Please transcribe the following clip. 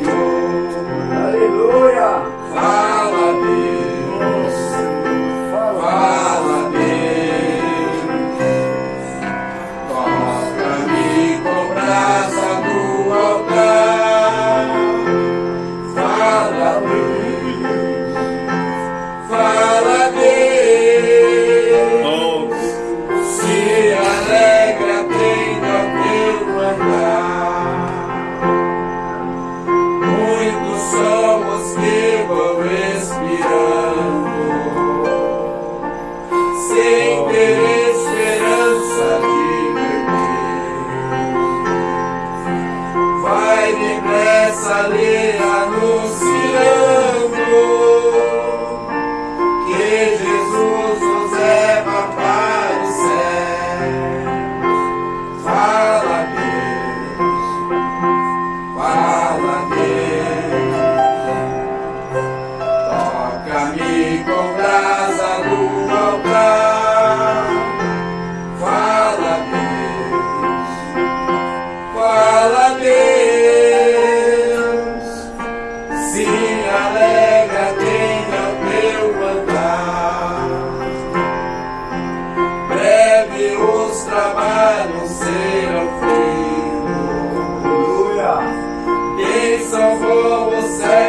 Lord. saldría luz. Se alegra, tenha o meu andar. Breve os trabalhos serão feitos. Aleluia. Bênção vou você.